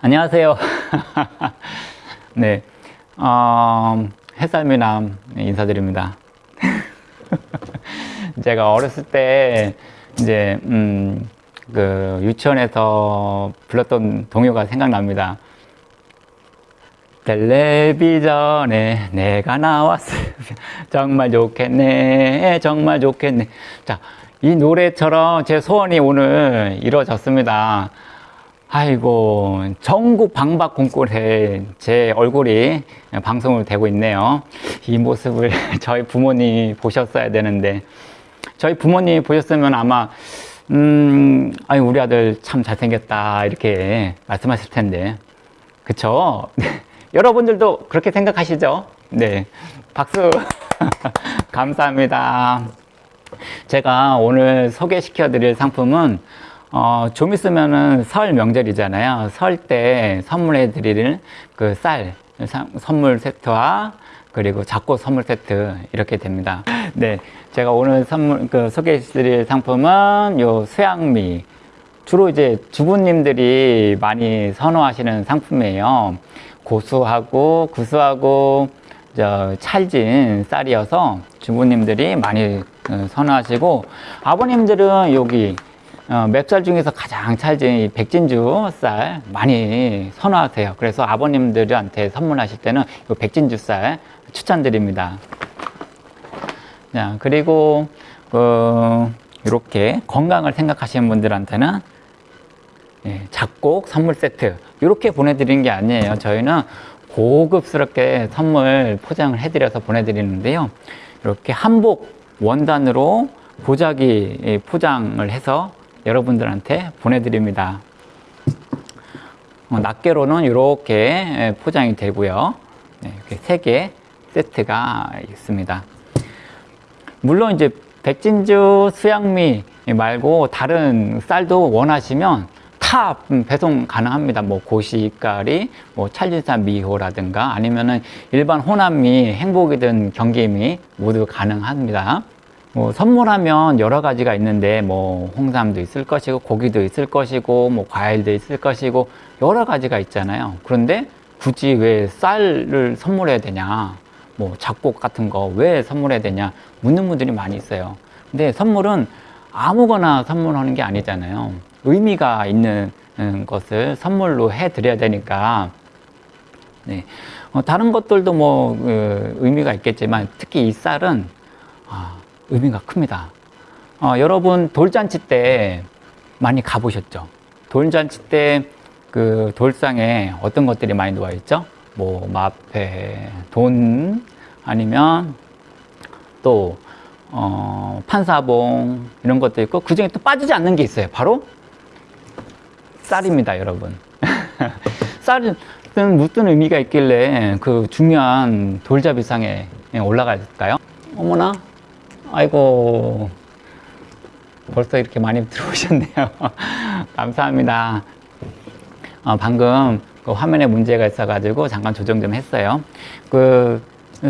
안녕하세요. 네, 어, 햇살미남 인사드립니다. 제가 어렸을 때 이제 음, 그 유치원에서 불렀던 동요가 생각납니다. 텔레비전에 내가 나왔으면 정말 좋겠네 정말 좋겠네 자 이 노래처럼 제 소원이 오늘 이루어졌습니다 아이고 전국 방박 공골에 제 얼굴이 방송을 되고 있네요. 이 모습을 저희 부모님이 보셨어야 되는데 저희 부모님이 보셨으면 아마 음 아유 우리 아들 참 잘생겼다 이렇게 말씀하실 텐데. 그쵸? 여러분들도 그렇게 생각하시죠? 네, 박수. 감사합니다. 제가 오늘 소개시켜 드릴 상품은 어, 좀 있으면은 설 명절이잖아요. 설 때 선물해 드릴 그쌀 선물 세트와 그리고 작고 선물 세트 이렇게 됩니다. 네, 제가 오늘 선물 그 소개해 드릴 상품은 요 수양미 주로 이제 주부님들이 많이 선호하시는 상품이에요. 고수하고 구수하고 저 찰진 쌀이어서 주부님들이 많이 어, 선호하시고 아버님들은 여기 어, 맵쌀 중에서 가장 찰진 백진주 쌀 많이 선호하세요. 그래서 아버님들한테 선물하실 때는 이 백진주 쌀 추천드립니다. 자, 그리고 그 이렇게 건강을 생각하시는 분들한테는 예, 작곡 선물 세트 이렇게 보내드리는 게 아니에요 저희는 고급스럽게 선물 포장을 해드려서 보내드리는데요 이렇게 한복 원단으로 보자기 포장을 해서 여러분들한테 보내드립니다 어, 낱개로는 이렇게 포장이 되고요 네, 이렇게 세 개 세트가 있습니다 물론 이제 백진주 수양미 말고 다른 쌀도 원하시면 다 배송 가능합니다. 뭐 고시가리, 뭐 찰진산 미호라든가 아니면은 일반 호남미, 행복이든 경기미 모두 가능합니다. 뭐 선물하면 여러 가지가 있는데 뭐 홍삼도 있을 것이고 고기도 있을 것이고 뭐 과일도 있을 것이고 여러 가지가 있잖아요. 그런데 굳이 왜 쌀을 선물해야 되냐? 뭐 작곡 같은 거 왜 선물해야 되냐? 묻는 분들이 많이 있어요. 근데 선물은 아무거나 선물하는 게 아니잖아요. 의미가 있는 음, 것을 선물로 해 드려야 되니까 네. 어, 다른 것들도 뭐 그, 의미가 있겠지만 특히 이 쌀은 아, 의미가 큽니다 어, 여러분 돌잔치 때 많이 가보셨죠 돌잔치 때 그 돌상에 어떤 것들이 많이 놓아 있죠 뭐 마패 돈 아니면 또 어, 판사봉 이런 것도 있고 그 중에 또 빠지지 않는 게 있어요 바로 쌀입니다, 여러분. 쌀은 무슨 의미가 있길래 그 중요한 돌잡이상에 올라갈까요? 어머나, 아이고, 벌써 이렇게 많이 들어오셨네요. 감사합니다. 어, 방금 그 화면에 문제가 있어 가지고 잠깐 조정 좀 했어요. 그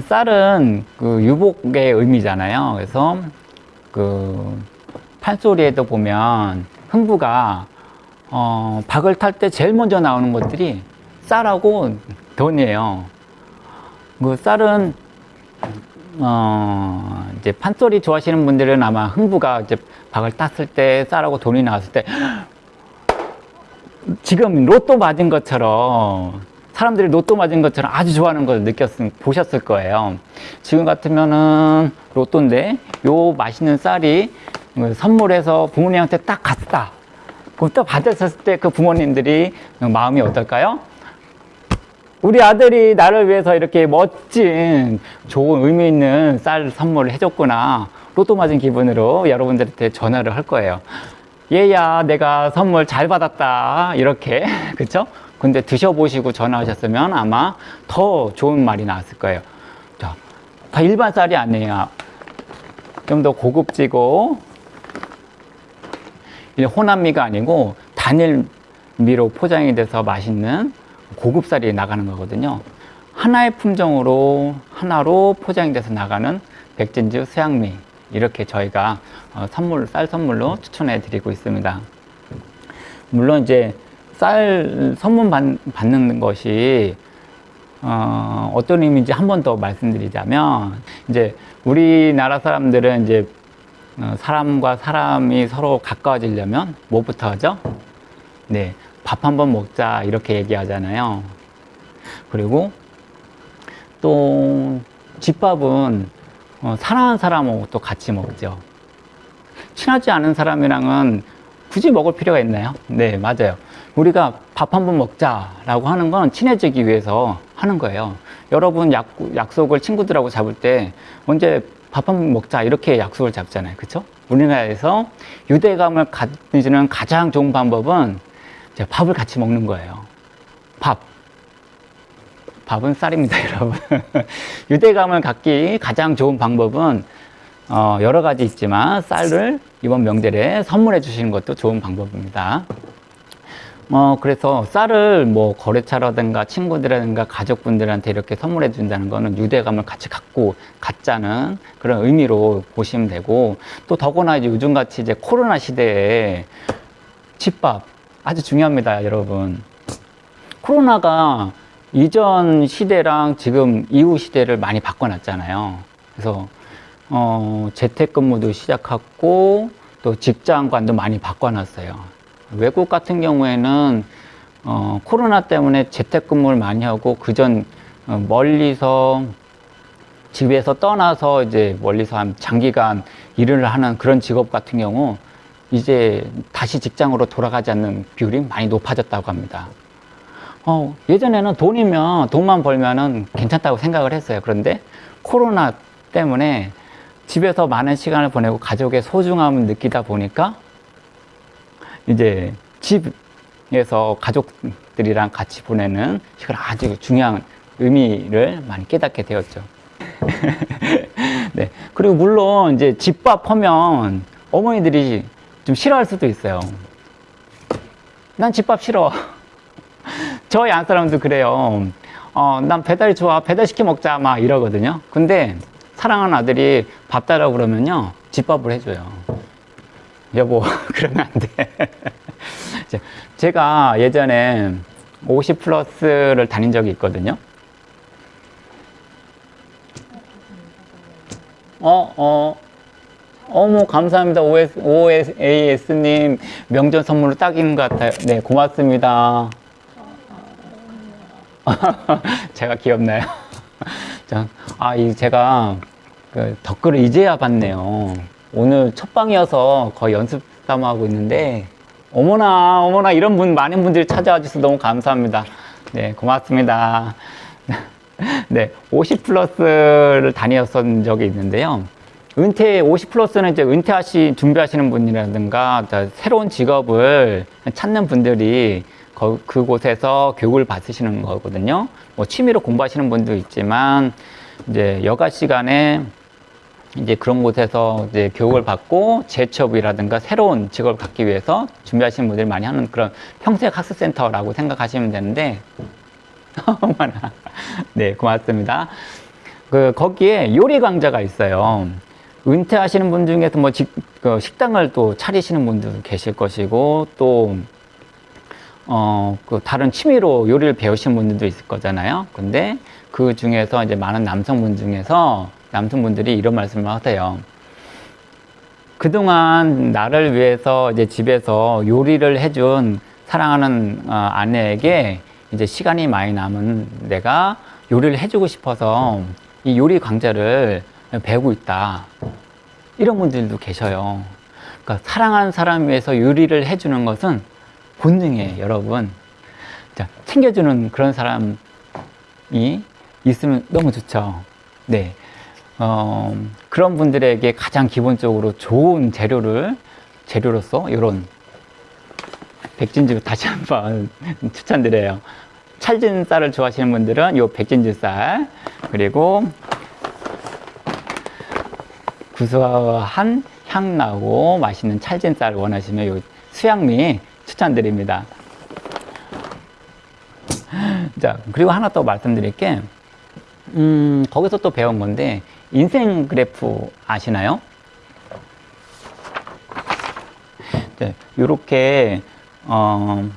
쌀은 그 유복의 의미잖아요. 그래서 그 판소리에도 보면 흥부가 어, 박을 탈 때 제일 먼저 나오는 것들이 쌀하고 돈이에요. 그 쌀은 어, 이제 판소리 좋아하시는 분들은 아마 흥부가 이제 박을 탔을 때 쌀하고 돈이 나왔을 때 지금 로또 맞은 것처럼 사람들이 로또 맞은 것처럼 아주 좋아하는 걸 느꼈을 보셨을 거예요. 지금 같으면은 로또인데 요 맛있는 쌀이 선물해서 부모님한테 딱 갔다. 그또 받았을 때 그 부모님들이 마음이 어떨까요? 우리 아들이 나를 위해서 이렇게 멋진 좋은 의미 있는 쌀 선물을 해줬구나. 로또 맞은 기분으로 여러분들한테 전화를 할 거예요. 얘야 내가 선물 잘 받았다. 이렇게. 그쵸? 근데 드셔보시고 전화하셨으면 아마 더 좋은 말이 나왔을 거예요. 자, 다 일반 쌀이 아니에요. 좀 더 고급지고. 호남미가 아니고 단일미로 포장이 돼서 맛있는 고급쌀이 나가는 거거든요 하나의 품종으로 하나로 포장이 돼서 나가는 백진주 수양미 이렇게 저희가 어, 선물 쌀 선물로 추천해 드리고 있습니다 물론 이제 쌀 선물 받, 받는 것이 어, 어떤 의미인지 한 번 더 말씀드리자면 이제 우리나라 사람들은 이제 어, 사람과 사람이 서로 가까워지려면 뭐부터 하죠? 네, 밥 한번 먹자 이렇게 얘기하잖아요. 그리고 또 집밥은 어, 사랑하는 사람하고 또 같이 먹죠. 친하지 않은 사람이랑은 굳이 먹을 필요가 있나요? 네, 맞아요. 우리가 밥 한번 먹자 라고 하는 건 친해지기 위해서 하는 거예요. 여러분 약, 약속을 친구들하고 잡을 때 언제 밥 한번 먹자 이렇게 약속을 잡잖아요. 그렇죠? 우리나라에서 유대감을 가지는 가장 좋은 방법은 이제 밥을 같이 먹는 거예요. 밥. 밥은 쌀입니다, 여러분. 유대감을 갖기 가장 좋은 방법은 어, 여러 가지 있지만 쌀을 이번 명절에 선물해 주시는 것도 좋은 방법입니다. 어, 그래서 쌀을 뭐 거래처라든가 친구들이라든가 가족분들한테 이렇게 선물해 준다는 거는 유대감을 같이 갖고 갖자는 그런 의미로 보시면 되고 또 더구나 이제 요즘같이 이제 코로나 시대에 집밥 아주 중요합니다, 여러분. 코로나가 이전 시대랑 지금 이후 시대를 많이 바꿔놨잖아요. 그래서 어, 재택근무도 시작했고 또 직장관도 많이 바꿔놨어요. 외국 같은 경우에는 어, 코로나 때문에 재택근무를 많이 하고 그전 어, 멀리서 집에서 떠나서 이제 멀리서 한 장기간 일을 하는 그런 직업 같은 경우 이제 다시 직장으로 돌아가지 않는 비율이 많이 높아졌다고 합니다. 어, 예전에는 돈이면 돈만 벌면은 괜찮다고 생각을 했어요. 그런데 코로나 때문에 집에서 많은 시간을 보내고 가족의 소중함을 느끼다 보니까 이제 집에서 가족들이랑 같이 보내는 시간 아주 중요한 의미를 많이 깨닫게 되었죠. 네. 그리고 물론 이제 집밥 하면 어머니들이 좀 싫어할 수도 있어요. 난 집밥 싫어. 저희 안 사람도 그래요. 어, 난 배달이 좋아. 배달시켜 먹자. 막 이러거든요. 근데 사랑하는 아들이 밥 달라고 그러면요. 집밥을 해줘요. 여보, 그러면 안 돼. 제가 예전에 50 플러스를 다닌 적이 있거든요. 어, 어, 어머, 감사합니다. OS, OSAS님 명절 선물로 딱인 것 같아요. 네, 고맙습니다. 제가 귀엽나요? 아, 이 제가 그 댓글을 이제야 봤네요. 오늘 첫 방이어서 거의 연습 삼아 하고 있는데 어머나 어머나 이런 분 많은 분들이 찾아와 주셔서 너무 감사합니다 네 고맙습니다 네50 플러스를 다녔던 적이 있는데요 은퇴 50 플러스는 이제 은퇴하시 준비하시는 분이라든가 새로운 직업을 찾는 분들이 거, 그곳에서 교육을 받으시는 거거든요. 뭐 취미로 공부하시는 분도 있지만 이제 여가 시간에 이제 그런 곳에서 이제 교육을 받고 재취업이라든가 새로운 직업을 갖기 위해서 준비하시는 분들이 많이 하는 그런 평생 학습센터라고 생각하시면 되는데. 네 고맙습니다. 그 거기에 요리 강좌가 있어요 은퇴하시는 분 중에서 뭐 직, 그 식당을 또 차리시는 분도 계실 것이고 또 어, 그 다른 취미로 요리를 배우시는 분들도 있을 거잖아요. 근데 그 중에서 이제 많은 남성분 중에서 남성분들이 이런 말씀을 하세요. 그동안 나를 위해서 이제 집에서 요리를 해준 사랑하는 어, 아내에게 이제 시간이 많이 남은 내가 요리를 해주고 싶어서 이 요리 강좌를 배우고 있다. 이런 분들도 계셔요. 그러니까 사랑하는 사람 위해서 요리를 해주는 것은 본능이에요, 여러분. 자, 챙겨주는 그런 사람이 있으면 너무 좋죠. 네. 어, 그런 분들에게 가장 기본적으로 좋은 재료를 재료로서 이런 백진주 다시 한번 추천드려요. 찰진 쌀을 좋아하시는 분들은 이 백진주 쌀 그리고 구수한 향나고 맛있는 찰진 쌀 원하시면 요 수양미 추천드립니다. 자, 그리고 하나 더 말씀드릴 게, 음, 거기서 또 배운 건데, 인생 그래프 아시나요? 네, 요렇게, 어,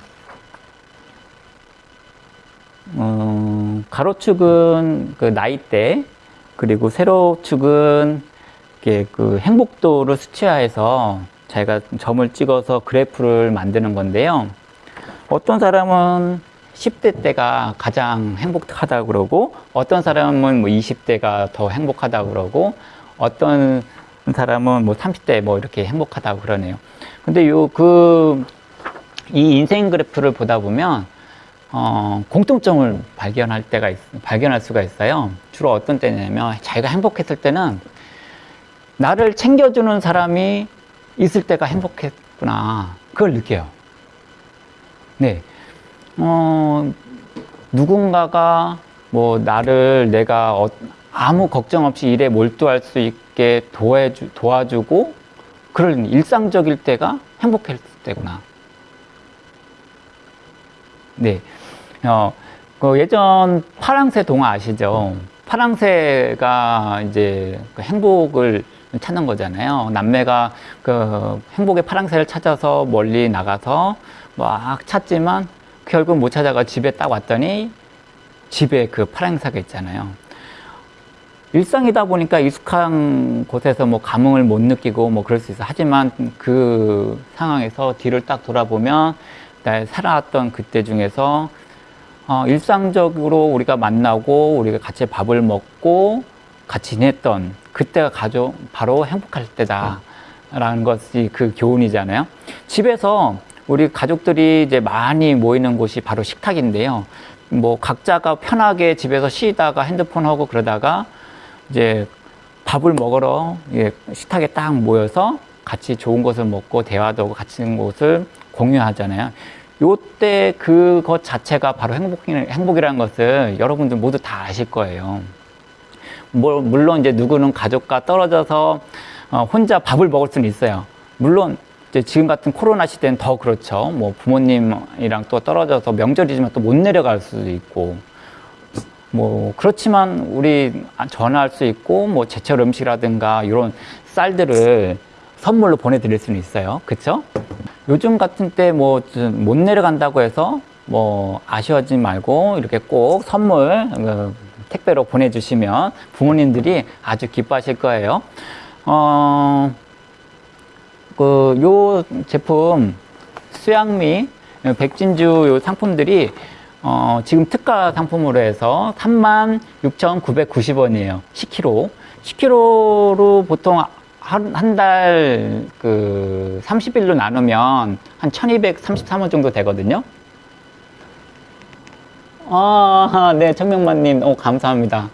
어, 가로축은 그 나이대, 그리고 세로축은 이렇게 그 행복도를 수치화해서 자기가 점을 찍어서 그래프를 만드는 건데요. 어떤 사람은 10대 때가 가장 행복하다 그러고 어떤 사람은 뭐 20대가 더 행복하다 그러고 어떤 사람은 뭐 30대 뭐 이렇게 행복하다 그러네요. 근데 요 그 이 인생 그래프를 보다 보면 어, 공통점을 발견할 때가 있, 발견할 수가 있어요. 주로 어떤 때냐면 자기가 행복했을 때는 나를 챙겨주는 사람이 있을 때가 행복했구나. 그걸 느껴요. 네. 어, 누군가가 뭐 나를 내가 어, 아무 걱정 없이 일에 몰두할 수 있게 도와주, 도와주고 그런 일상적일 때가 행복했을 때구나. 네. 어, 그 예전 파랑새 동화 아시죠? 파랑새가 이제 그 행복을 찾는 거잖아요. 남매가 그 행복의 파랑새를 찾아서 멀리 나가서 막 찾지만 결국 못 찾아가 집에 딱 왔더니 집에 그 파랑새가 있잖아요. 일상이다 보니까 익숙한 곳에서 뭐 감흥을 못 느끼고 뭐 그럴 수 있어. 하지만 그 상황에서 뒤를 딱 돌아보면 나 살아왔던 그때 중에서 어, 일상적으로 우리가 만나고 우리가 같이 밥을 먹고 같이 지냈던 그때가 가족 바로 행복할 때다라는 것이 그 교훈이잖아요. 집에서 우리 가족들이 이제 많이 모이는 곳이 바로 식탁인데요. 뭐 각자가 편하게 집에서 쉬다가 핸드폰 하고 그러다가 이제 밥을 먹으러 예, 식탁에 딱 모여서 같이 좋은 것을 먹고 대화도 하고 같이 있는 곳을 공유하잖아요. 요때 그것 자체가 바로 행복, 행복이라는 것을 여러분들 모두 다 아실 거예요. 뭐, 물론 이제 누구는 가족과 떨어져서 어, 혼자 밥을 먹을 수는 있어요. 물론 이제 지금 같은 코로나 시대는 더 그렇죠. 뭐 부모님이랑 또 떨어져서 명절이지만 또 못 내려갈 수도 있고 뭐 그렇지만 우리 전화할 수 있고 뭐 제철 음식이라든가 이런 쌀들을 선물로 보내드릴 수는 있어요. 그렇죠? 요즘 같은 때 뭐 못 내려간다고 해서 뭐 아쉬워하지 말고 이렇게 꼭 선물 어, 택배로 보내주시면 부모님들이 아주 기뻐하실 거예요. 어, 그, 요 제품, 수양미, 백진주 요 상품들이 어, 지금 특가 상품으로 해서 36,990원이에요. 10kg. 10kg로 보통 한 달 그 30일로 나누면 한 1233원 정도 되거든요. 아, 네, 천명만님, 오, 감사합니다.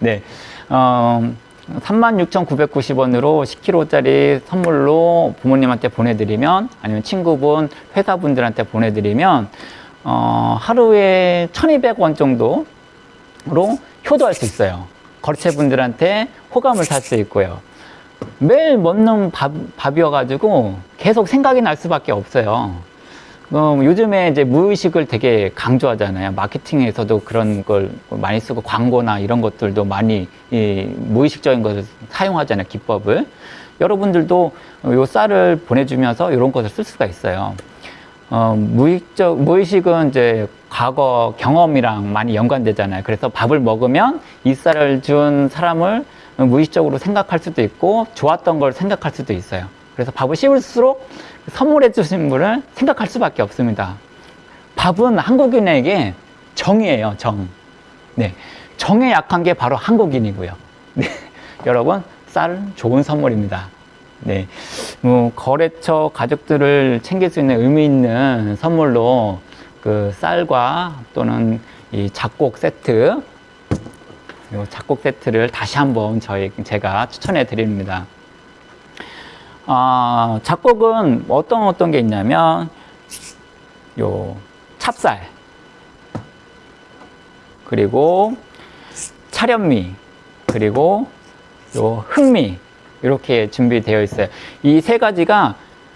네, 어, 36,990원으로 10kg짜리 선물로 부모님한테 보내드리면, 아니면 친구분, 회사분들한테 보내드리면, 어, 하루에 1,200원 정도로 효도할 수 있어요. 거래처분들한테 호감을 살 수 있고요. 매일 먹는 밥, 밥이어가지고 계속 생각이 날 수밖에 없어요. 어, 요즘에 이제 무의식을 되게 강조하잖아요. 마케팅에서도 그런 걸 많이 쓰고 광고나 이런 것들도 많이 이, 무의식적인 것을 사용하잖아요. 기법을. 여러분들도 요 쌀을 보내주면서 이런 것을 쓸 수가 있어요. 어, 무의적, 무의식은 이제 과거 경험이랑 많이 연관되잖아요. 그래서 밥을 먹으면 이 쌀을 준 사람을 무의식적으로 생각할 수도 있고 좋았던 걸 생각할 수도 있어요. 그래서 밥을 씹을수록 선물해 주신 분을 생각할 수밖에 없습니다. 밥은 한국인에게 정이에요, 정. 네. 정에 약한 게 바로 한국인이고요. 네. 여러분, 쌀은 좋은 선물입니다. 네. 뭐, 거래처 가족들을 챙길 수 있는 의미 있는 선물로 그 쌀과 또는 이 작곡 세트, 이 작곡 세트를 다시 한번 저희, 제가 추천해 드립니다. 아, 작곡은 어떤 어떤 게 있냐면, 요 찹쌀, 그리고 차련미, 그리고 요 흑미, 이렇게 준비되어 있어요. 이 세 가지가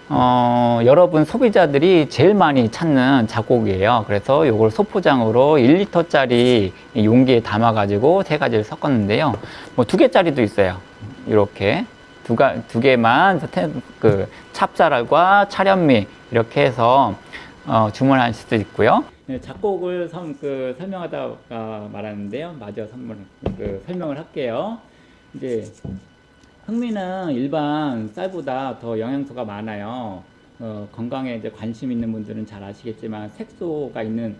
어, 여러분 소비자들이 제일 많이 찾는 작곡이에요. 그래서 이걸 소포장으로 1리터짜리 용기에 담아가지고 세 가지를 섞었는데요. 뭐 두 개짜리도 있어요. 이렇게 두, 가, 두 개만 그 찹쌀과 차련미 이렇게 해서 어, 주문할 수도 있고요. 네, 작곡을 선, 그, 설명하다가 말하는데요. 마저 선물, 그, 설명을 할게요. 이제, 흑미는 일반 쌀보다 더 영양소가 많아요. 어, 건강에 이제 관심 있는 분들은 잘 아시겠지만 색소가 있는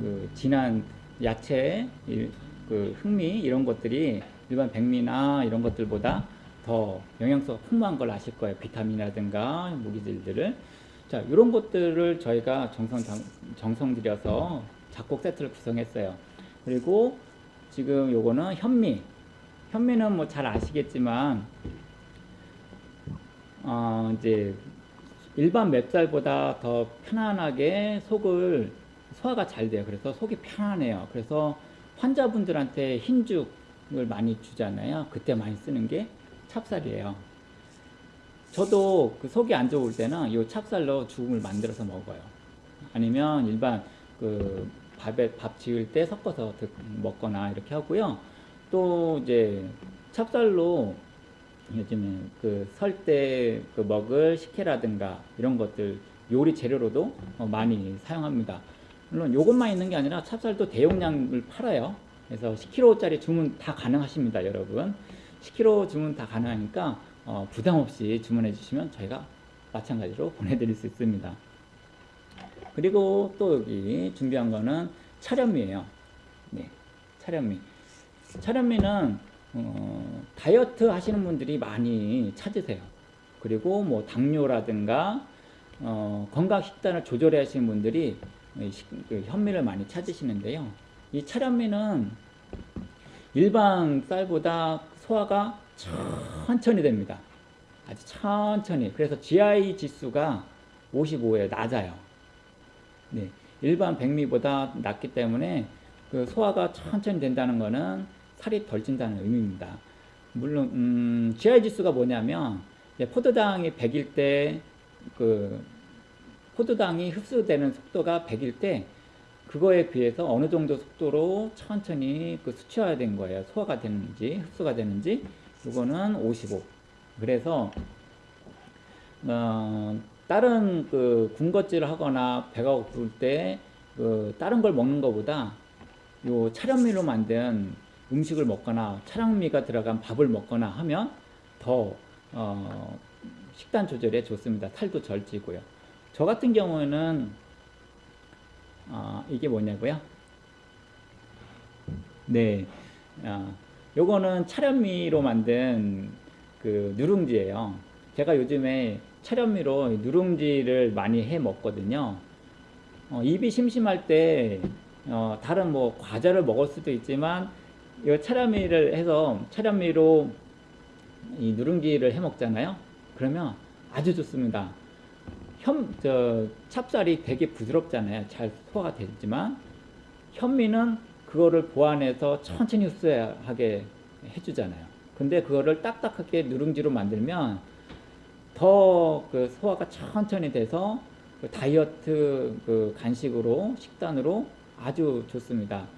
그 진한 야채, 이- 그 흑미 이런 것들이 일반 백미나 이런 것들보다 더 영양소가 풍부한 걸 아실 거예요. 비타민이라든가 무기질들을. 자, 이런 것들을 저희가 정성 장- 정성 들여서 작곡 세트를 구성했어요. 그리고 지금 요거는 현미. 현미는 뭐 잘 아시겠지만 어, 이제 일반 맵쌀보다 더 편안하게 속을 소화가 잘 돼요. 그래서 속이 편안해요. 그래서 환자분들한테 흰죽을 많이 주잖아요. 그때 많이 쓰는 게 찹쌀이에요. 저도 그 속이 안 좋을 때는 이 찹쌀로 죽음을 만들어서 먹어요. 아니면 일반 그 밥에 밥 지을 때 섞어서 드- 먹거나 이렇게 하고요. 또 이제 찹쌀로 요즘에 그 설때 그 먹을 식혜라든가 이런 것들 요리 재료로도 어, 많이 사용합니다. 물론 요것만 있는 게 아니라 찹쌀도 대용량을 팔아요. 그래서 10kg짜리 주문 다 가능하십니다, 여러분. 10kg 주문 다 가능하니까 어, 부담 없이 주문해 주시면 저희가 마찬가지로 보내드릴 수 있습니다. 그리고 또 여기 준비한 거는 차련미예요. 네, 차련미. 차련미는 어, 다이어트 하시는 분들이 많이 찾으세요. 그리고 뭐 당뇨라든가 어, 건강 식단을 조절해 하시는 분들이 그 현미를 많이 찾으시는데요. 이 차련미는 일반 쌀보다 소화가 천천히 됩니다. 아주 천천히. 그래서 GI 지수가 55에 낮아요. 네, 일반 백미보다 낮기 때문에 그 소화가 천천히 된다는 것은 살이 덜 찐다는 의미입니다. 물론 음, GI 지수가 뭐냐면 포도당이 100일 때 그 포도당이 흡수되는 속도가 100일 때 그거에 비해서 어느 정도 속도로 천천히 그 수치화된 거예요. 소화가 되는지 흡수가 되는지 이거는 55. 그래서 어, 다른 그 군것질을 하거나 배가 고플 때 그 다른 걸 먹는 것보다 요 차련미로 만든 음식을 먹거나 차량미가 들어간 밥을 먹거나 하면 더 어, 식단 조절에 좋습니다. 살도 덜 찌고요. 저 같은 경우에는 아, 이게 뭐냐고요? 네, 아, 요거는 차련미로 만든 그 누룽지예요. 제가 요즘에 차련미로 누룽지를 많이 해 먹거든요. 어, 입이 심심할 때 어, 다른 뭐 과자를 먹을 수도 있지만 이 차련미를 해서 차련미로 이 누룽지를 해 먹잖아요. 그러면 아주 좋습니다. 현, 저, 찹쌀이 되게 부드럽잖아요. 잘 소화가 되지만 현미는 그거를 보완해서 천천히 흡수하게 해주잖아요. 근데 그거를 딱딱하게 누룽지로 만들면 더 그 소화가 천천히 돼서 그 다이어트 그 간식으로 식단으로 아주 좋습니다.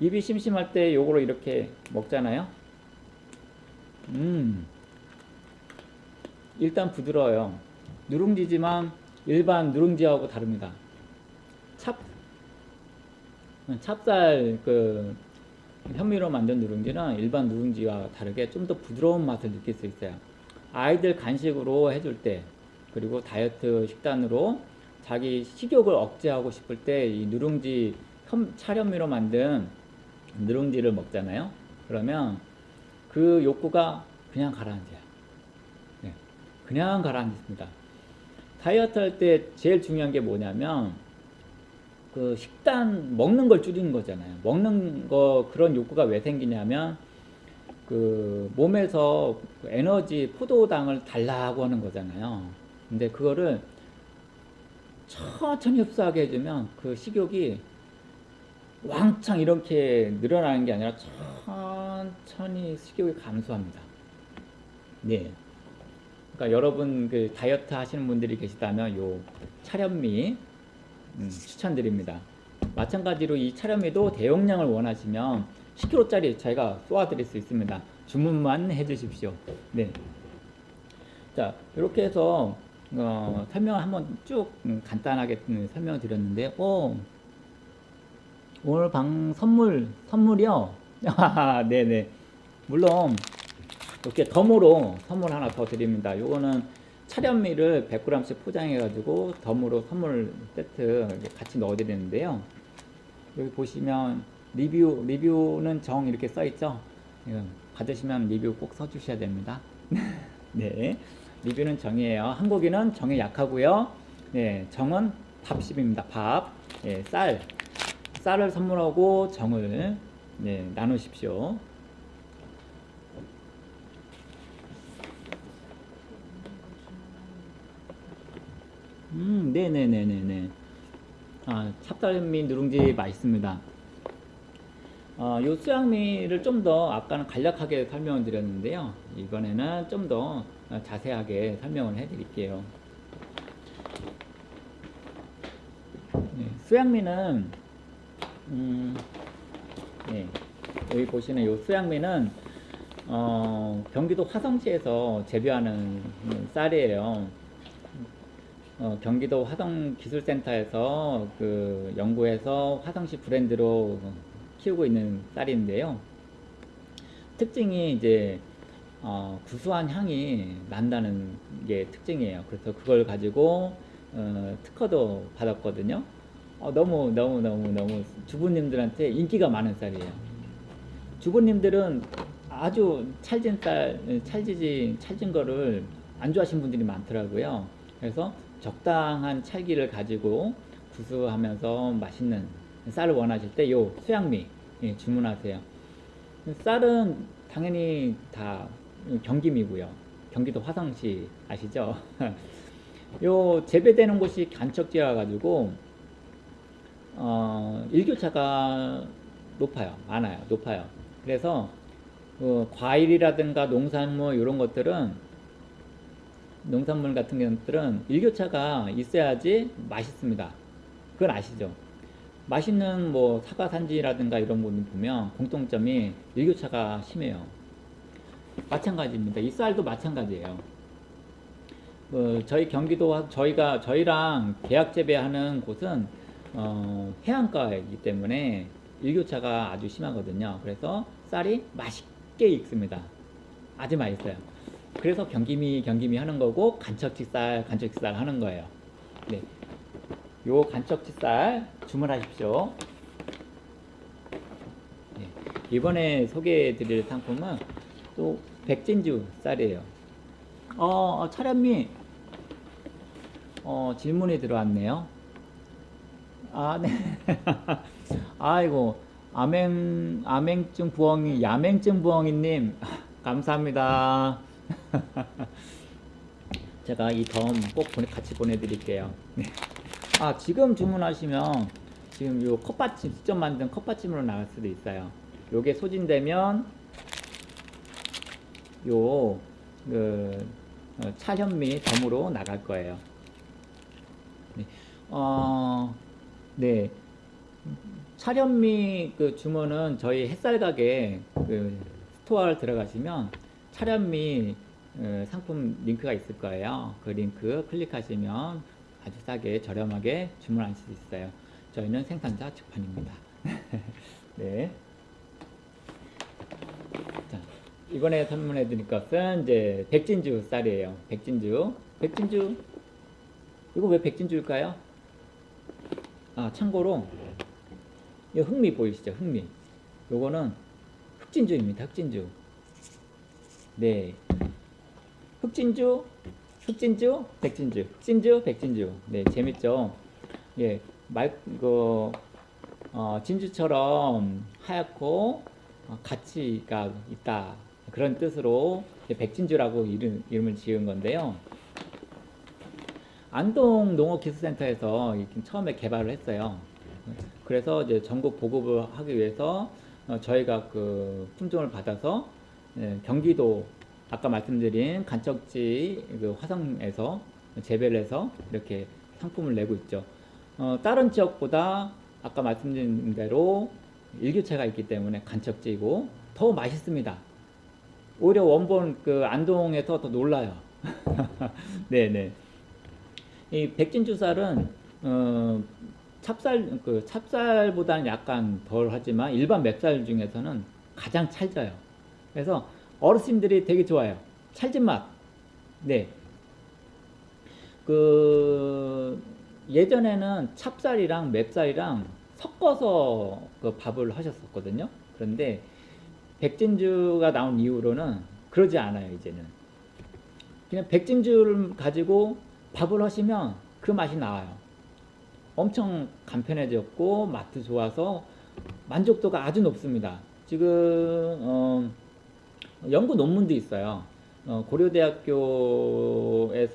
입이 심심할 때 요거로 이렇게 먹잖아요. 음. 일단 부드러워요. 누룽지지만 일반 누룽지하고 다릅니다. 찹 찹쌀 그 현미로 만든 누룽지는 일반 누룽지와 다르게 좀 더 부드러운 맛을 느낄 수 있어요. 아이들 간식으로 해줄 때 그리고 다이어트 식단으로 자기 식욕을 억제하고 싶을 때 이 누룽지 현, 차련미로 만든 누룽지를 먹잖아요. 그러면 그 욕구가 그냥 가라앉아요. 네, 그냥 가라앉습니다. 다이어트 할 때 제일 중요한 게 뭐냐면 그 식단 먹는 걸 줄이는 거잖아요. 먹는 거 그런 욕구가 왜 생기냐면 그 몸에서 그 에너지 포도당을 달라고 하는 거잖아요. 근데 그거를 천천히 흡수하게 해주면 그 식욕이 왕창 이렇게 늘어나는 게 아니라 천천히 식욕이 감소합니다. 네. 그러니까 여러분 그 다이어트 하시는 분들이 계시다면 요 차련미 음, 추천드립니다. 마찬가지로 이 차련미도 대용량을 원하시면 10kg짜리 저희가 쏘아드릴 수 있습니다. 주문만 해주십시오. 네. 자, 이렇게 해서 어, 설명을 한번 쭉 음, 간단하게 음, 설명을 드렸는데, 어, 오늘 방 선물 선물이요. 아, 네네. 물론 이렇게 덤으로 선물 하나 더 드립니다. 요거는 차련미를 100g씩 포장해 가지고 덤으로 선물 세트 같이 넣어 드리는데요. 여기 보시면 리뷰 리뷰는 정 이렇게 써 있죠. 이거 받으시면 리뷰 꼭 써 주셔야 됩니다. 네. 리뷰는 정이에요. 한국인은 정에 약하고요. 네, 정은 밥십입니다. 밥. 네, 쌀. 쌀을 선물하고 정을 네, 나누십시오. 음, 네네네네네. 아, 찹쌀미 누룽지 맛있습니다. 어, 요 수양미를 좀 더 아까는 간략하게 설명을 드렸는데요. 이번에는 좀 더 자세하게 설명을 해 드릴게요. 네, 수양미는 음, 네, 여기 보시는 요 수양미는 어, 경기도 화성시에서 재배하는 쌀이에요. 어, 경기도 화성기술센터에서 그 연구해서 화성시 브랜드로 키우고 있는 쌀인데요. 특징이 이제 어, 구수한 향이 난다는 게 특징이에요. 그래서 그걸 가지고 어, 특허도 받았거든요. 어, 너무 너무 너무 너무 주부님들한테 인기가 많은 쌀이에요. 주부님들은 아주 찰진 쌀, 찰지지 찰진 거를 안 좋아하시는 분들이 많더라고요. 그래서 적당한 찰기를 가지고 구수하면서 맛있는 쌀을 원하실 때 요 수양미 예, 주문하세요. 쌀은 당연히 다 경김이고요. 경기도 화성시 아시죠? 요 재배되는 곳이 간척지여 가지고 어, 일교차가 높아요. 많아요. 높아요. 그래서 그 과일이라든가 농산물 이런 것들은 농산물 같은 것들은 일교차가 있어야지 맛있습니다. 그건 아시죠? 맛있는 뭐 사과 산지라든가 이런 부분 보면 공통점이 일교차가 심해요. 마찬가지입니다. 이 쌀도 마찬가지예요. 어, 저희 경기도 저희가 저희랑 계약 재배하는 곳은 어, 해안가이기 때문에 일교차가 아주 심하거든요. 그래서 쌀이 맛있게 익습니다. 아주 맛있어요. 그래서 경기미 경기미 하는 거고 간척지 쌀 간척지 쌀 하는 거예요. 네. 요 간척지 쌀 주문하십시오. 네. 이번에 소개해 드릴 상품은 또 백진주 쌀이에요. 어, 어 차량미 어, 질문이 들어왔네요. 아, 네. 아이고, 암행, 암행증 부엉이, 야맹증 부엉이님, 감사합니다. 제가 이 덤꼭 같이 보내드릴게요. 네. 아, 지금 주문하시면, 지금 요 컵받침, 직접 만든 컵받침으로 나갈 수도 있어요. 요게 소진되면, 요, 그, 어, 찰현미 덤으로 나갈 거예요. 네. 어, 네. 찰현미 그 주문은 저희 햇살 가게 그 스토어를 들어가시면 찰현미 어, 상품 링크가 있을 거예요. 그 링크 클릭하시면 아주 싸게 저렴하게 주문할 수 있어요. 저희는 생산자 직판입니다. 네. 자, 이번에 선물해 드릴 것은 이제 백진주 쌀이에요. 백진주. 백진주. 이거 왜 백진주일까요? 아, 참고로 이 흑미 보이시죠? 흑미. 요거는 흑진주입니다. 흑진주. 네. 흑진주, 흑진주, 백진주. 흑진주, 백진주. 네, 재밌죠? 예. 말, 그, 어, 진주처럼 하얗고 어, 가치가 있다. 그런 뜻으로 백진주라고 이름, 이름을 지은 건데요. 안동 농업기술센터에서 처음에 개발을 했어요. 그래서 이제 전국 보급을 하기 위해서 어, 저희가 그 품종을 받아서 예, 경기도 아까 말씀드린 간척지 그 화성에서 재배를 해서 이렇게 상품을 내고 있죠. 어, 다른 지역보다 아까 말씀드린 대로 일교차가 있기 때문에 간척지이고 더 맛있습니다. 오히려 원본 그 안동에서 더 놀라요. 네네. 이 백진주쌀은 어, 찹쌀 그 찹쌀보다는 약간 덜 하지만 일반 맵쌀 중에서는 가장 찰져요. 그래서 어르신들이 되게 좋아요. 찰진 맛. 네. 그 예전에는 찹쌀이랑 맵쌀이랑 섞어서 그 밥을 하셨었거든요. 그런데 백진주가 나온 이후로는 그러지 않아요, 이제는. 그냥 백진주를 가지고 밥을 하시면 그 맛이 나와요. 엄청 간편해졌고 맛도 좋아서 만족도가 아주 높습니다. 지금 어, 연구 논문도 있어요. 어, 고려대학교에서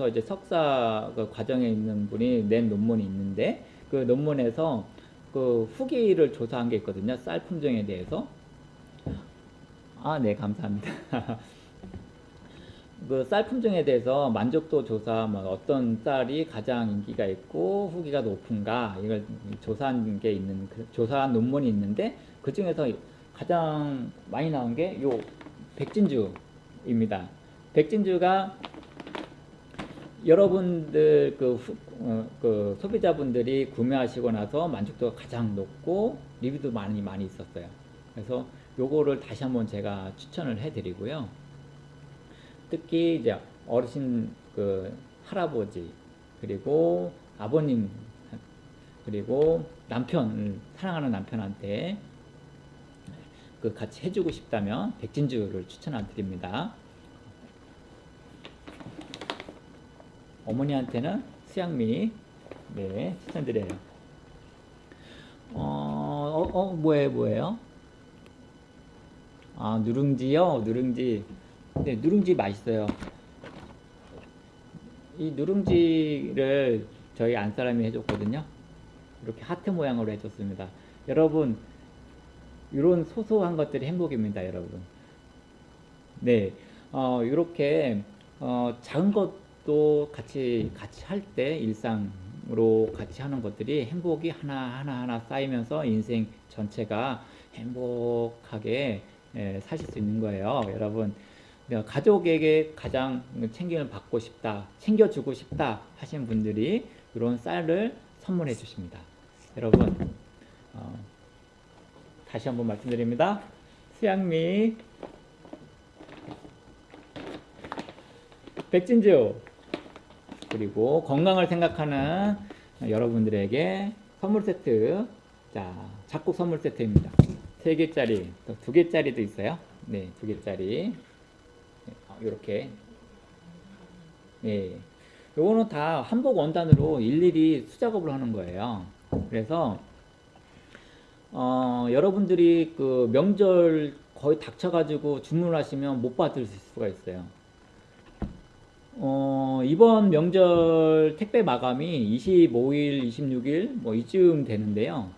이제 석사 그 과정에 있는 분이 낸 논문이 있는데 그 논문에서 그 후기를 조사한 게 있거든요. 쌀 품종에 대해서. 아, 네, 감사합니다. 그 쌀 품종에 대해서 만족도 조사, 뭐 어떤 쌀이 가장 인기가 있고 후기가 높은가 이걸 조사한 게 있는 그 조사한 논문이 있는데 그 중에서 가장 많이 나온 게 요 백진주입니다. 백진주가 여러분들 그, 후- 어, 그 소비자분들이 구매하시고 나서 만족도가 가장 높고 리뷰도 많이 많이 있었어요. 그래서 요거를 다시 한번 제가 추천을 해드리고요. 특히 이제 어르신 그 할아버지 그리고 아버님 그리고 남편 사랑하는 남편한테 그 같이 해주고 싶다면 백진주를 추천드립니다. 어머니한테는 수양미 네 추천드려요. 어, 어, 어 뭐예요 뭐예요? 아 누룽지요 누룽지 네 누룽지 맛있어요. 이 누룽지를 저희 안사람이 해줬거든요. 이렇게 하트 모양으로 해줬습니다. 여러분 이런 소소한 것들이 행복입니다, 여러분. 네, 어, 이렇게 어, 작은 것도 같이 같이 할 때 일상으로 같이 하는 것들이 행복이 하나 하나 하나 쌓이면서 인생 전체가 행복하게 예, 사실 수 있는 거예요, 여러분. 가족에게 가장 챙김을 받고 싶다, 챙겨주고 싶다 하신 분들이 이런 쌀을 선물해 주십니다. 여러분, 어, 다시 한번 말씀드립니다. 수양미, 백진주, 그리고 건강을 생각하는 여러분들에게 선물 세트, 자, 작곡 선물 세트입니다. 세 개짜리, 또두 개짜리도 있어요. 네, 두 개짜리. 이렇게. 네. 요거는 다 한복 원단으로 일일이 수작업을 하는 거예요. 그래서 어, 여러분들이 그 명절 거의 닥쳐가지고 주문하시면 못 받을 수가 있어요. 어, 이번 명절 택배 마감이 25일, 26일 뭐 이쯤 되는데요.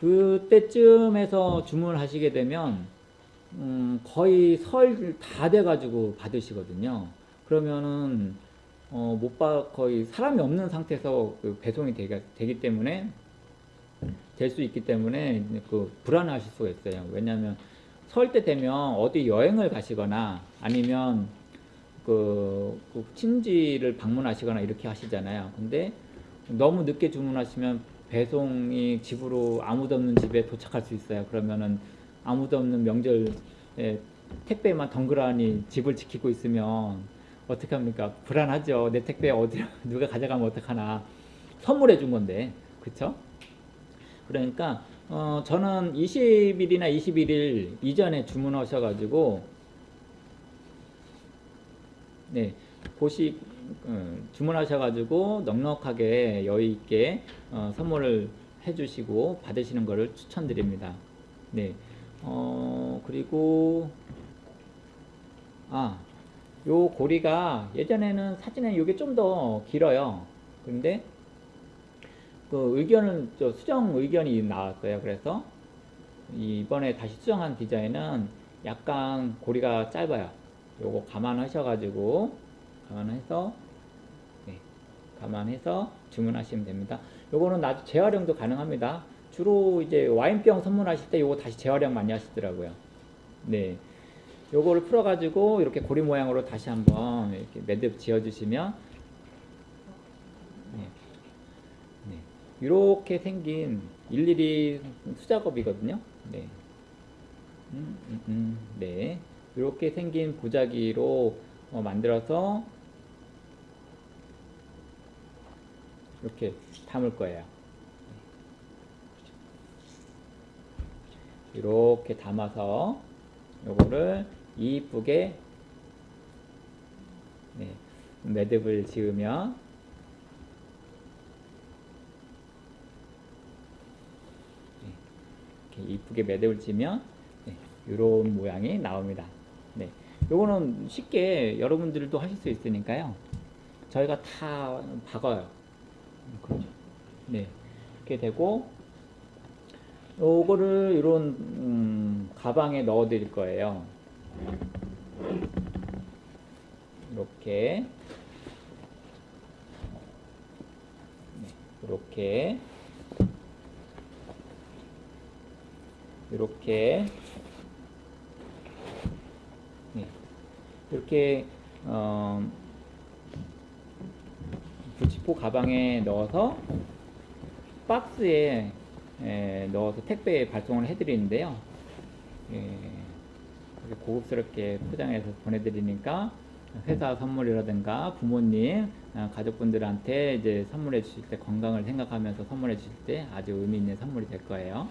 그때쯤에서 주문하시게 되면 음, 거의 설 다 돼가지고 받으시거든요. 그러면은 어, 못 받, 거의 사람이 없는 상태에서 그 배송이 되기, 되기 때문에 될 수 있기 때문에 그 불안하실 수가 있어요. 왜냐하면 설 때 되면 어디 여행을 가시거나 아니면 그, 그 친지를 방문하시거나 이렇게 하시잖아요. 근데 너무 늦게 주문하시면 배송이 집으로 아무도 없는 집에 도착할 수 있어요. 그러면은 아무도 없는 명절 에 택배만 덩그러니 집을 지키고 있으면 어떻게 합니까? 불안하죠. 내 택배 어디 누가 가져가면 어떡하나. 선물해 준 건데. 그쵸? 그러니까 어, 저는 20일이나 21일 이전에 주문하셔가지고 네 보시 어, 주문하셔가지고 넉넉하게 여유 있게 어, 선물을 해주시고 받으시는 것을 추천드립니다. 네. 어 그리고 아 요 고리가 예전에는 사진에 이게 좀 더 길어요. 근데 그 의견은 저 수정 의견이 나왔어요. 그래서 이번에 다시 수정한 디자인은 약간 고리가 짧아요. 요거 감안하셔가지고 감안해서 네, 감안해서 주문하시면 됩니다. 요거는 나중 재활용도 가능합니다. 주로 이제 와인병 선물하실 때 요거 다시 재활용 많이 하시더라고요. 네. 요거를 풀어가지고 이렇게 고리 모양으로 다시 한번 이렇게 매듭 지어주시면 네. 네. 이렇게 생긴 일일이 수작업이거든요. 네. 음, 음, 음, 네. 이렇게 생긴 보자기로 어, 만들어서 이렇게 담을 거예요. 이렇게 담아서 요거를 이쁘게 네, 매듭을 지으면 네, 이렇게 이쁘게 매듭을 지면 네, 이런 모양이 나옵니다. 네, 요거는 쉽게 여러분들도 하실 수 있으니까요. 저희가 다 박아요. 그렇죠. 네, 이렇게 되고 요거를 이런 음, 가방에 넣어 드릴 거예요. 이렇게 네, 이렇게 이렇게 네, 이렇게 어, 부치포 가방에 넣어서 박스에 에, 넣어서 택배에 발송을 해드리는데요. 예, 고급스럽게 포장해서 보내드리니까 회사 선물이라든가 부모님, 아, 가족분들한테 이제 선물해 주실 때 건강을 생각하면서 선물해 주실 때 아주 의미 있는 선물이 될 거예요.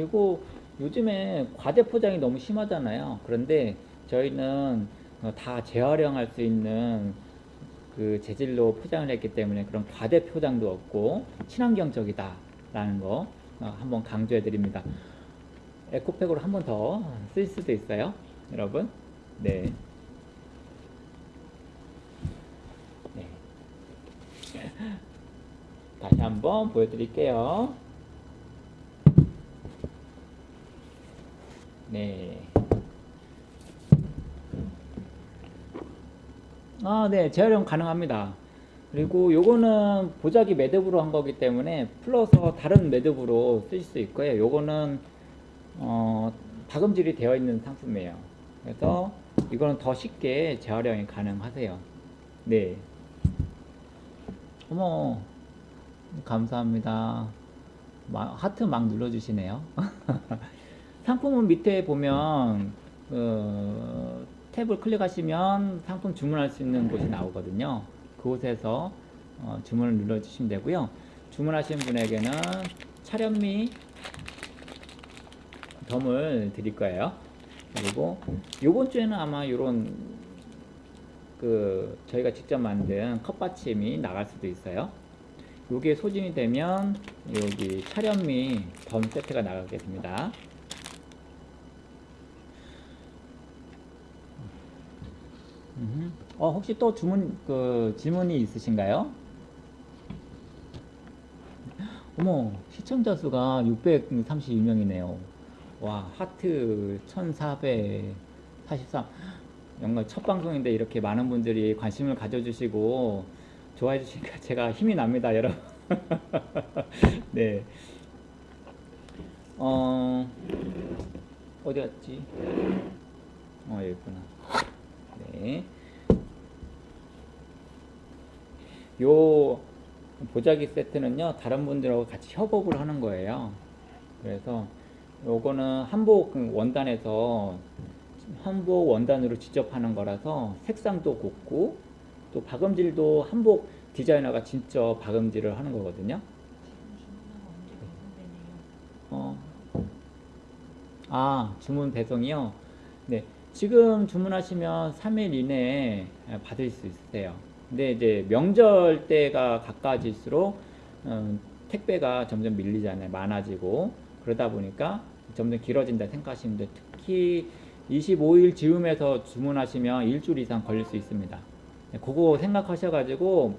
그리고 요즘에 과대 포장이 너무 심하잖아요. 그런데 저희는 어, 다 재활용할 수 있는 그 재질로 포장을 했기 때문에 그런 과대 포장도 없고 친환경적이다라는 거 어, 한번 강조해 드립니다. 에코백으로 한 번 더 쓸 수도 있어요, 여러분. 네. 네. 다시 한번 보여드릴게요. 네. 아, 네, 재활용 가능합니다. 그리고 요거는 보자기 매듭으로 한 거기 때문에 풀어서 다른 매듭으로 쓰실 수 있고요. 요거는 어, 박음질이 되어 있는 상품이에요. 그래서 이거는 더 쉽게 재활용이 가능하세요. 네. 어머, 감사합니다. 마- 하트 막 눌러주시네요. 상품은 밑에 보면 어, 탭을 클릭하시면 상품 주문할 수 있는 곳이 나오거든요. 그곳에서 어, 주문을 눌러주시면 되고요. 주문하신 분에게는 차련미 덤을 드릴 거예요. 그리고 요번 주에는 아마 이런 그 저희가 직접 만든 컵받침이 나갈 수도 있어요. 요게 소진이 되면 여기 차련미 덤 세트가 나가게 됩니다. 음흠. 어, 혹시 또 주문, 그, 질문이 있으신가요? 어머, 시청자 수가 632명이네요. 와, 하트 1443. 정말 첫 방송인데 이렇게 많은 분들이 관심을 가져주시고 좋아해 주시니까 제가 힘이 납니다, 여러분. 네. 어, 어디 갔지? 어, 여기 있구나. 네. 요 보자기 세트는요 다른 분들하고 같이 협업을 하는 거예요. 그래서 요거는 한복 원단에서 한복 원단으로 직접 하는 거라서 색상도 곱고 또 박음질도 한복 디자이너가 진짜 박음질을 하는 거거든요. 어. 아, 주문 배송이요? 네. 지금 주문하시면 3일 이내에 받을 수 있으세요. 근데 이제 명절 때가 가까워질수록 음, 택배가 점점 밀리잖아요. 많아지고 그러다 보니까 점점 길어진다 생각하시면 돼요. 특히 25일 즈음에서 주문하시면 일주일 이상 걸릴 수 있습니다. 네, 그거 생각하셔가지고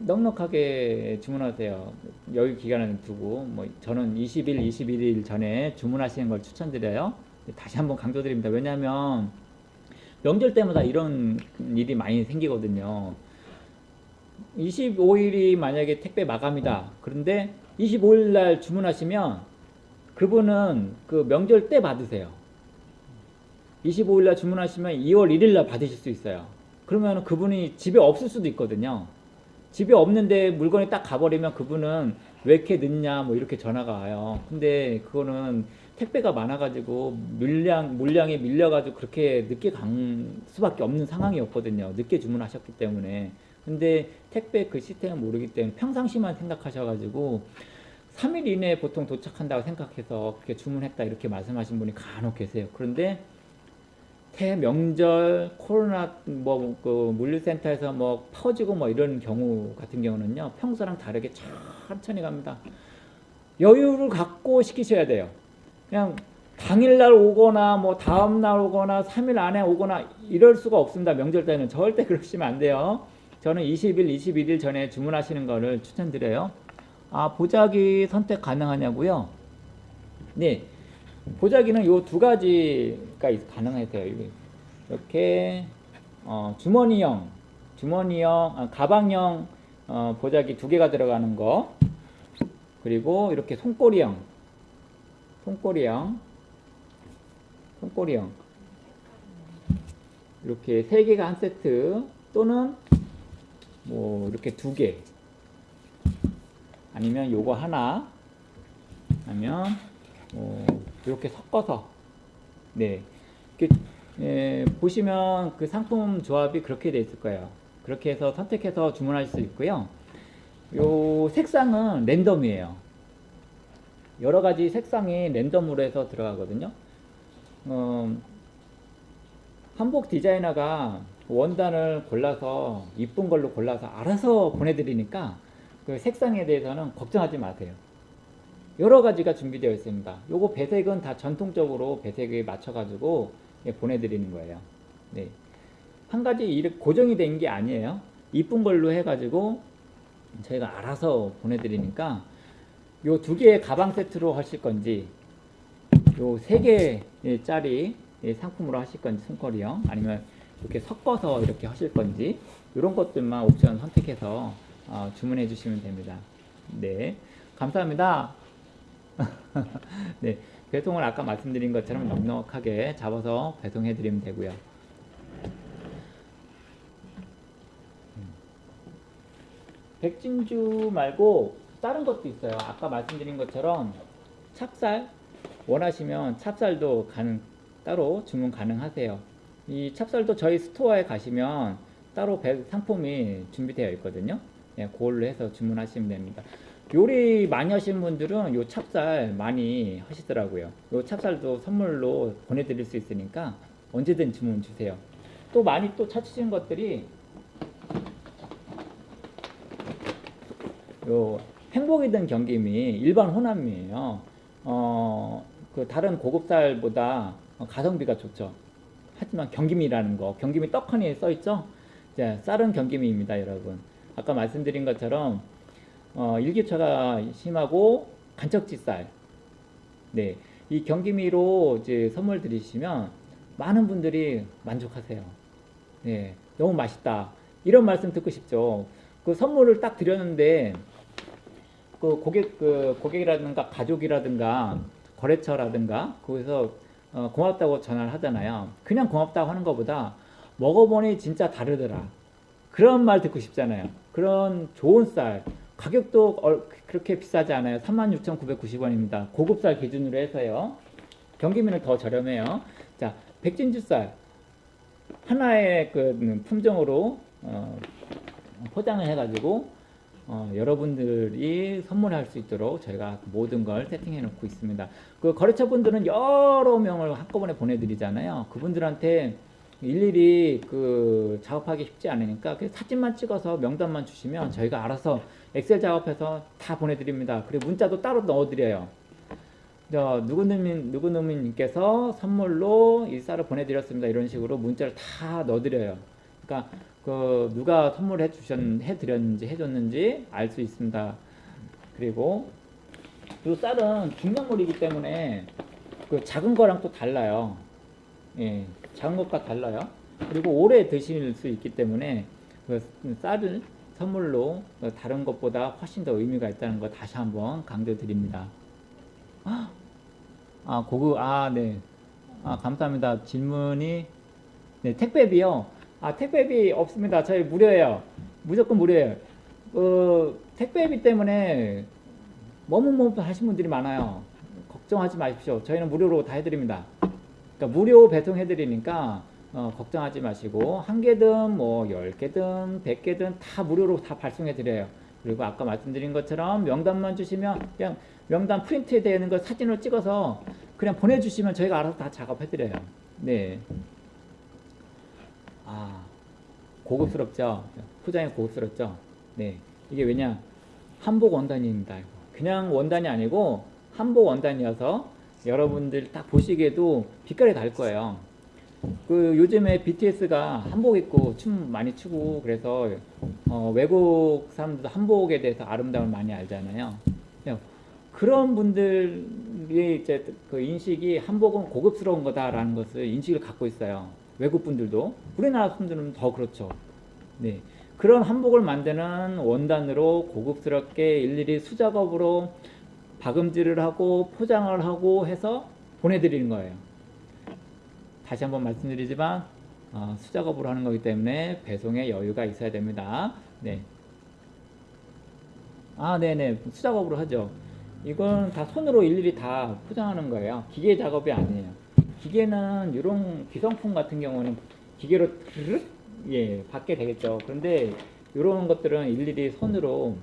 넉넉하게 주문하세요. 여유 기간을 두고 뭐 저는 20일, 21일 전에 주문하시는 걸 추천드려요. 다시 한번 강조드립니다. 왜냐하면 명절 때마다 이런 일이 많이 생기거든요. 25일이 만약에 택배 마감이다. 그런데 25일 날 주문하시면 그분은 그 명절 때 받으세요. 25일 날 주문하시면 2월 1일 날 받으실 수 있어요. 그러면 그분이 집에 없을 수도 있거든요. 집에 없는데 물건이 딱 가버리면 그분은 왜 이렇게 늦냐 뭐 이렇게 전화가 와요. 근데 그거는 택배가 많아가지고 물량 물량이 밀려가지고 그렇게 늦게 간 수밖에 없는 상황이었거든요. 늦게 주문하셨기 때문에. 근데 택배 그 시스템을 모르기 때문에 평상시만 생각하셔가지고 3일 이내에 보통 도착한다고 생각해서 그렇게 주문했다 이렇게 말씀하신 분이 간혹 계세요. 그런데 대명절 코로나 뭐 그 물류센터에서 뭐 퍼지고 뭐 이런 경우 같은 경우는요 평소랑 다르게 천천히 갑니다. 여유를 갖고 시키셔야 돼요. 그냥 당일날 오거나 뭐 다음날 오거나 3일 안에 오거나 이럴 수가 없습니다. 명절 때는 절대 그러시면 안 돼요. 저는 20일, 21일 전에 주문하시는 거를 추천드려요. 아 보자기 선택 가능하냐고요? 네, 보자기는 요 두 가지가. 이게 이렇게 어, 주머니형, 주머니형, 아, 가방형 어, 보자기 두 개가 들어가는 거, 그리고 이렇게 손꼬리형, 손꼬리형, 손꼬리형 이렇게 세 개가 한 세트 또는 뭐 이렇게 두 개. 아니면 요거 하나 아니면 어, 이렇게 섞어서 네 이렇게 예, 보시면 그 상품 조합이 그렇게 돼 있을 거예요. 그렇게 해서 선택해서 주문할 수 있고요. 요 색상은 랜덤이에요. 여러 가지 색상이 랜덤으로 해서 들어가거든요. 어, 한복 디자이너가 원단을 골라서 이쁜 걸로 골라서 알아서 보내드리니까 그 색상에 대해서는 걱정하지 마세요. 여러 가지가 준비되어 있습니다. 요거 배색은 다 전통적으로 배색에 맞춰가지고 예, 보내드리는 거예요. 네. 한 가지 고정이 된 게 아니에요. 이쁜 걸로 해가지고 저희가 알아서 보내드리니까 요 두 개의 가방 세트로 하실 건지 요 세 개짜리 상품으로 하실 건지 손거리요 아니면 이렇게 섞어서 이렇게 하실 건지 이런 것들만 옵션 선택해서 어, 주문해 주시면 됩니다. 네, 감사합니다. 네, 배송을 아까 말씀드린 것처럼 넉넉하게 잡아서 배송해 드리면 되고요. 음. 백진주 말고 다른 것도 있어요. 아까 말씀드린 것처럼 찹쌀 원하시면 찹쌀도 가능 따로 주문 가능하세요. 이 찹쌀도 저희 스토어에 가시면 따로 배- 상품이 준비되어 있거든요. 네, 그걸로 해서 주문하시면 됩니다. 요리 많이 하시는 분들은 요 찹쌀 많이 하시더라고요. 요 찹쌀도 선물로 보내드릴 수 있으니까 언제든 주문 주세요. 또 많이 또 찾으시는 것들이 요 행복이든 경김이 일반 호남이에요. 어, 그 다른 고급쌀보다 가성비가 좋죠. 하지만 경김이라는 거, 경김이 떡하니에 써 있죠. 이제 쌀은 경김이입니다, 여러분. 아까 말씀드린 것처럼 어, 일교차가 심하고 간척지 쌀. 네, 이 경기미로 이제 선물 드리시면 많은 분들이 만족하세요. 네, 너무 맛있다. 이런 말씀 듣고 싶죠. 그 선물을 딱 드렸는데 그 고객 그 고객이라든가 가족이라든가 거래처라든가 거기서 어, 고맙다고 전화를 하잖아요. 그냥 고맙다고 하는 것보다 먹어보니 진짜 다르더라. 그런 말 듣고 싶잖아요. 그런 좋은 쌀 가격도 얼- 그렇게 비싸지 않아요. 36,990원입니다. 고급 쌀 기준으로 해서요. 경기민은 더 저렴해요. 자, 백진주 쌀 하나의 그 품종으로 어, 포장을 해가지고 어, 여러분들이 선물할 수 있도록 저희가 모든 걸 세팅해 놓고 있습니다. 그 거래처 분들은 여러 명을 한꺼번에 보내드리잖아요. 그분들한테 일일이 그 작업하기 쉽지 않으니까 그 사진만 찍어서 명단만 주시면 저희가 알아서 엑셀 작업해서 다 보내드립니다. 그리고 문자도 따로 넣어드려요. 저 누구누민 누구누민님께서 선물로 이 쌀을 보내드렸습니다. 이런 식으로 문자를 다 넣어드려요. 그러니까 그 누가 선물해 주셨 해드렸는지 해줬는지 알 수 있습니다. 그리고 이 쌀은 중량물이기 때문에 그 작은 거랑 또 달라요. 예, 작은 것과 달라요. 그리고 오래 드실 수 있기 때문에 그 쌀을 선물로 다른 것보다 훨씬 더 의미가 있다는 거 다시 한번 강조드립니다. 아, 고급, 아, 네. 아, 감사합니다. 질문이, 네, 택배비요. 아, 택배비 없습니다. 저희 무료예요. 무조건 무료예요. 그 택배비 때문에 머뭇머뭇 하신 분들이 많아요. 걱정하지 마십시오. 저희는 무료로 다 해드립니다. 그러니까 무료 배송해드리니까 어, 걱정하지 마시고 한 개든 뭐열 개든 백 개든 다 무료로 다 발송해드려요. 그리고 아까 말씀드린 것처럼 명단만 주시면 그냥 명단 프린트 되어 있는 걸 사진으로 찍어서 그냥 보내주시면 저희가 알아서 다 작업해드려요. 네. 아 고급스럽죠. 포장이 고급스럽죠. 네. 이게 왜냐 한복 원단입니다. 그냥 원단이 아니고 한복 원단이어서 여러분들 딱 보시기에도 빛깔이 달 거예요. 그 요즘에 BTS가 한복 입고 춤 많이 추고 그래서 어, 외국 사람들도 한복에 대해서 아름다움을 많이 알잖아요. 그냥 그런 분들의 이제 그 인식이 한복은 고급스러운 거다라는 것을 인식을 갖고 있어요. 외국 분들도 우리나라 분들은 더 그렇죠. 네. 그런 한복을 만드는 원단으로 고급스럽게 일일이 수작업으로 박음질을 하고 포장을 하고 해서 보내드리는 거예요. 다시 한번 말씀드리지만 어, 수작업으로 하는 거기 때문에 배송에 여유가 있어야 됩니다. 네. 아, 네네. 수작업으로 하죠. 이건 다 손으로 일일이 다 포장하는 거예요. 기계 작업이 아니에요. 기계는 이런 기성품 같은 경우는 기계로 예, 받게 되겠죠. 그런데 이런 것들은 일일이 손으로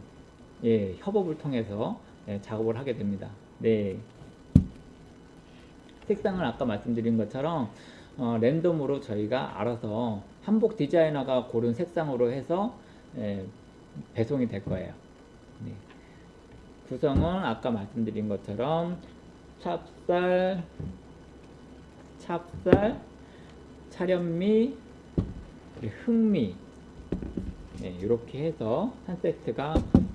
예, 협업을 통해서 예, 작업을 하게 됩니다. 네. 색상을 아까 말씀드린 것처럼 어, 랜덤으로 저희가 알아서 한복 디자이너가 고른 색상으로 해서 예, 배송이 될 거예요. 네. 구성은 아까 말씀드린 것처럼 찹쌀, 찹쌀, 차련미, 흑미 네, 이렇게 해서 한 세트가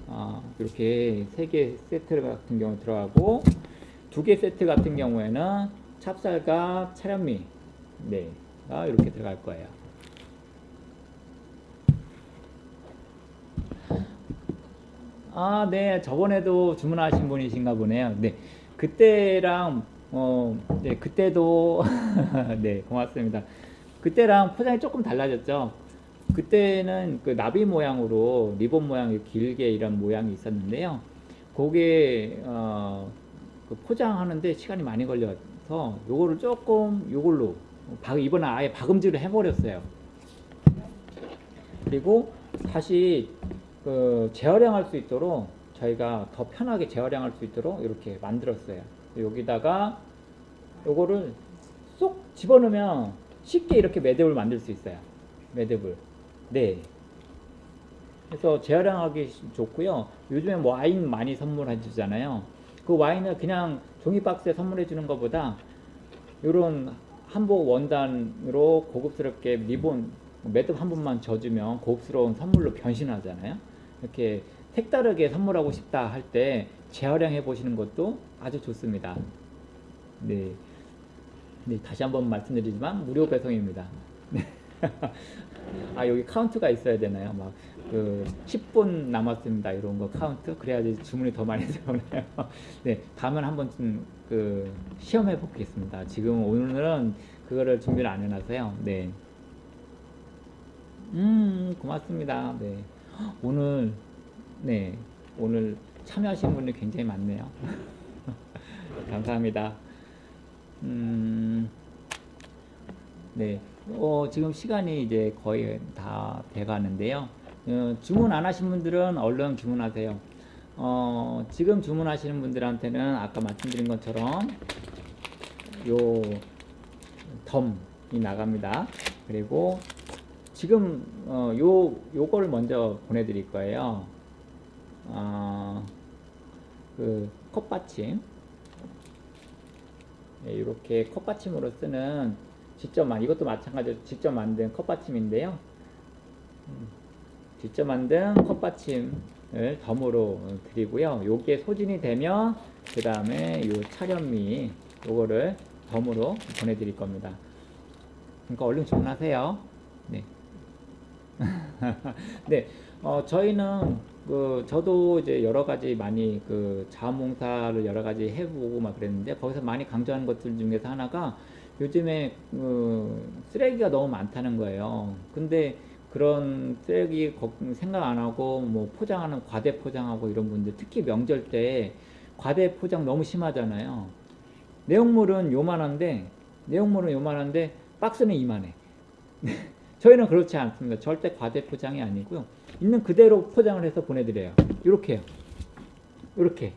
어, 이렇게 세 개 세트 같은 경우 들어가고 두 개 세트 같은 경우에는 찹쌀과 차련미 네가 이렇게 들어갈 거예요. 아, 네. 저번에도 주문하신 분이신가 보네요. 네. 그때랑, 어, 네. 그때도, 네. 고맙습니다. 그때랑 포장이 조금 달라졌죠. 그때는 그 나비 모양으로 리본 모양이 길게 이런 모양이 있었는데요. 그게, 어, 그 포장하는데 시간이 많이 걸려서 요거를 조금 요걸로 박- 이번에 아예 박음질을 해버렸어요. 그리고 다시 그 재활용할 수 있도록 저희가 더 편하게 재활용할 수 있도록 이렇게 만들었어요. 여기다가 요거를 쏙 집어넣으면 쉽게 이렇게 매듭을 만들 수 있어요. 매듭을. 네. 그래서 재활용하기 좋고요. 요즘에 뭐 와인 많이 선물해 주잖아요. 그 와인을 그냥 종이 박스에 선물해 주는 것보다 요런 한복 원단으로 고급스럽게 리본 매듭 한 번만 져주면 고급스러운 선물로 변신하잖아요. 이렇게 색다르게 선물하고 싶다 할 때 재활용해 보시는 것도 아주 좋습니다. 네. 네, 다시 한번 말씀드리지만 무료 배송입니다. 네. 아, 여기 카운트가 있어야 되나요? 막 그 10분 남았습니다. 이런 거 카운트 그래야지 주문이 더 많이 들어오네요. 네, 다음은 한번 좀그 시험해 보겠습니다. 지금 오늘은 그거를 준비를 안 해놔서요. 네. 음, 고맙습니다. 네. 오늘, 네. 오늘 참여하신 분이 굉장히 많네요. 감사합니다. 음, 네. 어, 지금 시간이 이제 거의 다 돼가는데요. 어, 주문 안 하신 분들은 얼른 주문하세요. 어, 지금 주문하시는 분들한테는 아까 말씀드린 것처럼 요 덤이 나갑니다. 그리고 지금 어, 요 요거를 먼저 보내드릴 거예요. 어, 그 컵받침 네, 이렇게 컵받침으로 쓰는 직접 만 이것도 마찬가지로 직접 만든 컵받침인데요. 음, 직접 만든 컵받침을 덤으로 드리고요. 요게 소진이 되면 그 다음에 요 차련미 요거를 덤으로 보내드릴 겁니다. 그러니까 얼른 주문하세요. 네. 네, 어, 저희는 그 저도 이제 여러 가지 많이 그 자원봉사를 여러 가지 해보고 막 그랬는데 거기서 많이 강조하는 것들 중에서 하나가 요즘에 그 쓰레기가 너무 많다는 거예요. 근데 그런 쓰레기 걱- 생각 안 하고 뭐 포장하는 과대 포장하고 이런 분들 특히 명절 때 과대 포장 너무 심하잖아요. 내용물은 요만한데 내용물은 요만한데 박스는 이만해. 저희는 그렇지 않습니다. 절대 과대 포장이 아니고요. 있는 그대로 포장을 해서 보내드려요. 이렇게요. 이렇게.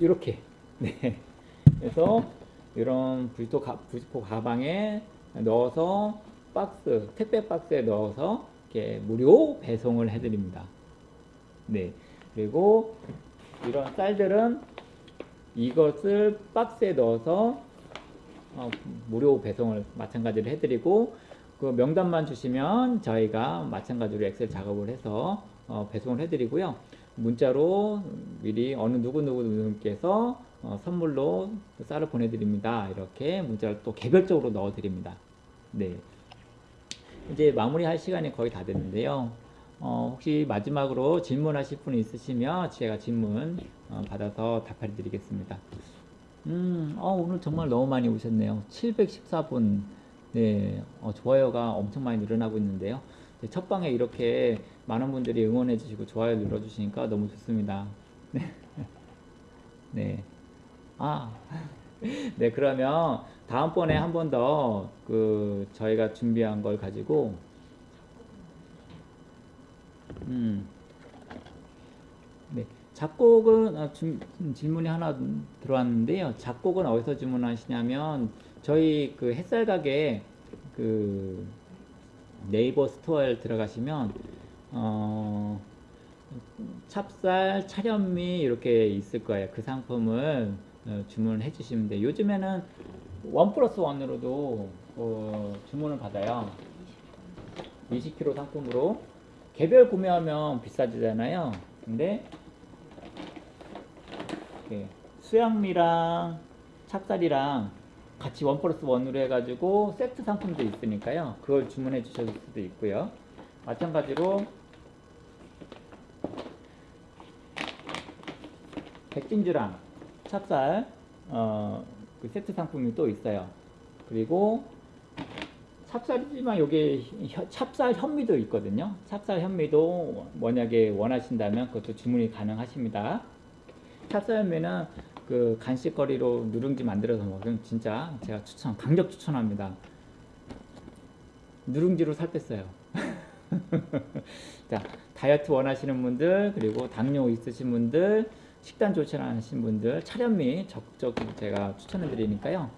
이렇게. 네. 그래서 이런 부지포, 가, 부지포 가방에 넣어서 박스, 택배 박스에 넣어서 이렇게 무료 배송을 해드립니다. 네. 그리고 이런 쌀들은 이것을 박스에 넣어서 어, 무료 배송을 마찬가지로 해드리고 그 명단만 주시면 저희가 마찬가지로 엑셀 작업을 해서 어, 배송을 해드리고요. 문자로 미리 어느 누구 누구 누구께서 어, 선물로 쌀을 보내드립니다. 이렇게 문자를 또 개별적으로 넣어드립니다. 네. 이제 마무리할 시간이 거의 다 됐는데요. 어, 혹시 마지막으로 질문하실 분 있으시면 제가 질문 어, 받아서 답해 드리겠습니다. 음, 어, 오늘 정말 너무 많이 오셨네요. 714분. 네, 어, 좋아요가 엄청 많이 늘어나고 있는데요. 네, 첫 방에 이렇게 많은 분들이 응원해 주시고 좋아요 눌러 주시니까 너무 좋습니다. 네. 네. 아. 네, 그러면 다음번에 한 번 더 그 저희가 준비한 걸 가지고 음. 네. 작곡은 아, 준- 질문이 하나 들어왔는데요. 작곡은 어디서 주문하시냐면 저희 그 햇살 가게 그 네이버 스토어에 들어가시면 어 찹쌀, 차련미 이렇게 있을 거예요. 그 상품을 어, 주문을 해주시면 돼요. 요즘에는 원 플러스 원으로도 어, 주문을 받아요. 20kg 상품으로 개별 구매하면 비싸지잖아요. 근데 수양미랑 찹쌀이랑 같이 원 플러스 원으로 해가지고 세트 상품도 있으니까요. 그걸 주문해 주실 수도 있고요. 마찬가지로 백진주랑 찹쌀 어, 그 세트 상품이 또 있어요. 그리고 찹쌀이지만 여기 혀- 찹쌀 현미도 있거든요. 찹쌀 현미도 만약에 원하신다면 그것도 주문이 가능하십니다. 찹쌀 현미는 그 간식거리로 누룽지 만들어서 먹으면 진짜 제가 추천, 강력 추천합니다. 누룽지로 살 뺐어요. 자, 다이어트 원하시는 분들, 그리고 당뇨 있으신 분들, 식단 않으신 분들, 차련미 적극적으로 제가 추천해 드리니까요.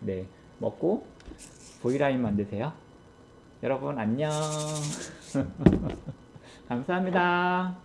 네, 먹고 V라인 만드세요. 여러분 안녕. 감사합니다.